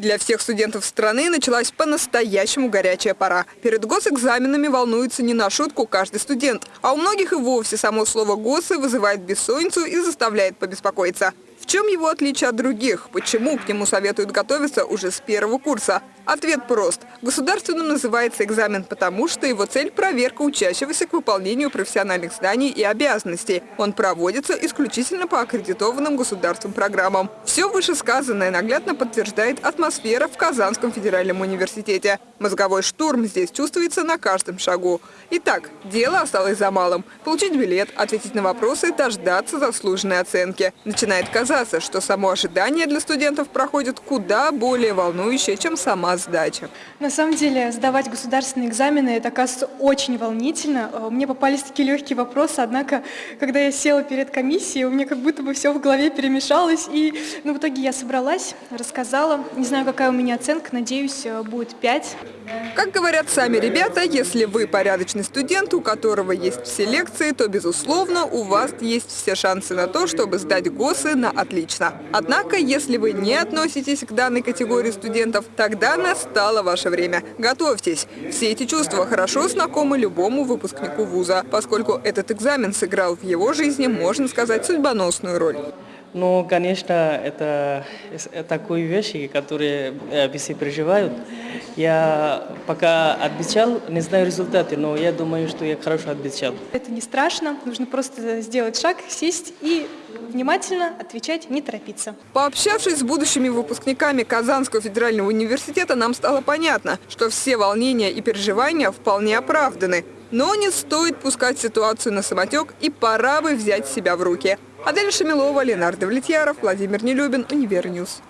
Для всех студентов страны началась по-настоящему горячая пора. Перед госэкзаменами волнуется не на шутку каждый студент, а у многих и вовсе само слово «госы» вызывает бессонницу и заставляет побеспокоиться. Чем его отличие от других? Почему к нему советуют готовиться уже с первого курса? Ответ прост. Государственным называется экзамен потому, что его цель – проверка учащегося к выполнению профессиональных зданий и обязанностей. Он проводится исключительно по аккредитованным государством программам. Все вышесказанное наглядно подтверждает атмосфера в Казанском федеральном университете. Мозговой штурм здесь чувствуется на каждом шагу. Итак, дело осталось за малым. Получить билет, ответить на вопросы, дождаться заслуженной оценки. Начинает казаться, что само ожидание для студентов проходит куда более волнующее, чем сама сдача. На самом деле, сдавать государственные экзамены, это, оказывается, очень волнительно. Э, Мне попались такие легкие вопросы, однако, когда я села перед комиссией, у меня как будто бы все в голове перемешалось, и ну, в итоге я собралась, рассказала. Не знаю, какая у меня оценка, надеюсь, э, будет 5. Как говорят сами ребята, если вы порядочный студент, у которого есть все лекции, то, безусловно, у вас есть все шансы на то, чтобы сдать ГОСы на отлично. Однако, если вы не относитесь к данной категории студентов, тогда настало ваше время. Готовьтесь. Все эти чувства хорошо знакомы любому выпускнику вуза, поскольку этот экзамен сыграл в его жизни, можно сказать, судьбоносную роль. Ну, конечно, это, это такие вещи, которые э, все переживают. Я пока отвечал, не знаю результаты, но я думаю, что я хорошо отвечал. Это не страшно, нужно просто сделать шаг, сесть и внимательно отвечать, не торопиться. Пообщавшись с будущими выпускниками Казанского федерального университета, нам стало понятно, что все волнения и переживания вполне оправданы. Но не стоит пускать ситуацию на самотек и пора бы взять себя в руки. Адель Шамилова, Ленар Давлетьяров, Владимир Нелюбин, Univer News.